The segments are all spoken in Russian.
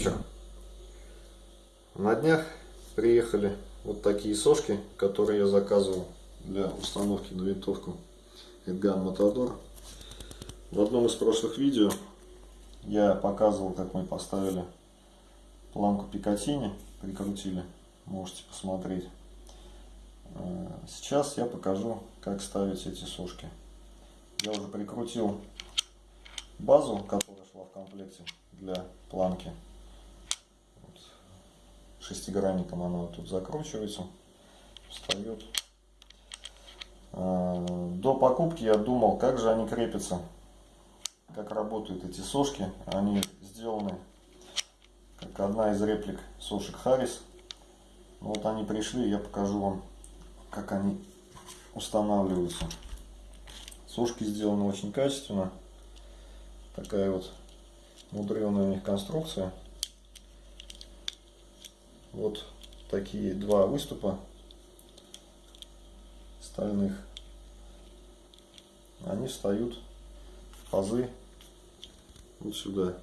вечер. На днях приехали вот такие сошки, которые я заказывал для установки на винтовку Эдган Матадор. В одном из прошлых видео я показывал, как мы поставили планку Пикатини, прикрутили, можете посмотреть. Э, сейчас я покажу, как ставить эти сошки. Я уже прикрутил базу, которая шла в комплекте для планки. Шестигранником она тут закручивается, встает. А, до покупки я думал, как же они крепятся, как работают эти сошки. Они сделаны как одна из реплик сошек Харрис. Вот они пришли, я покажу вам, как они устанавливаются. Сушки сделаны очень качественно. Такая вот мудреная у них конструкция. Вот такие два выступа стальных. Они встают в пазы вот сюда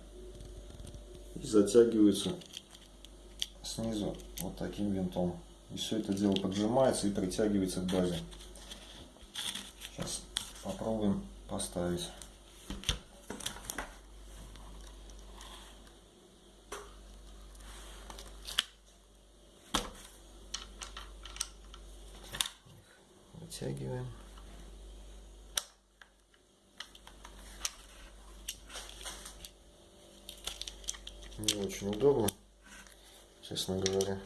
и затягиваются снизу вот таким винтом. И все это дело поджимается и притягивается к базе. Сейчас попробуем поставить. Вытягиваем. Не очень удобно, честно говоря.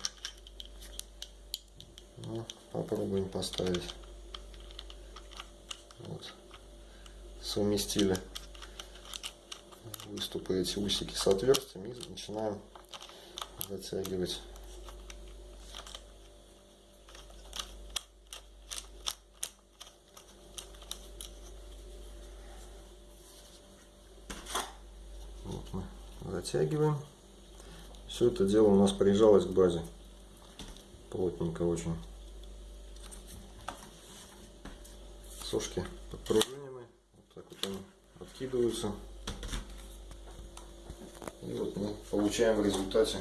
Ну, попробуем поставить. Вот. Совместили выступы эти усики с отверстием и начинаем затягивать затягиваем. Все это дело у нас прижалось к базе. Плотненько очень. Сошки подпружинены. Вот так вот они откидываются. И вот мы получаем в результате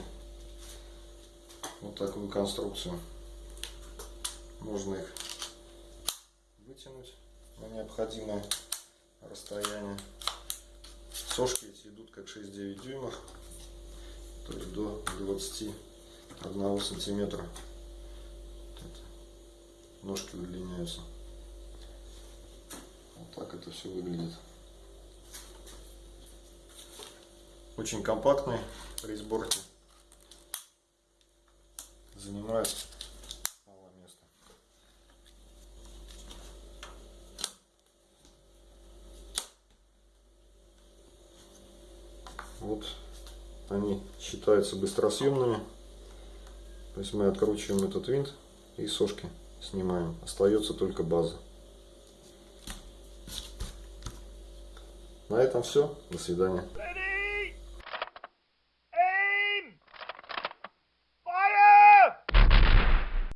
вот такую конструкцию. Можно их вытянуть на необходимое расстояние. Сошки 6-9 дюймов, то есть до 21 сантиметра. ножки удлиняются. Вот так это все выглядит. Очень компактный при сборке. Занимает Вот они считаются быстросъемными. То есть мы откручиваем этот винт и сошки снимаем. Остается только база. На этом все. До свидания.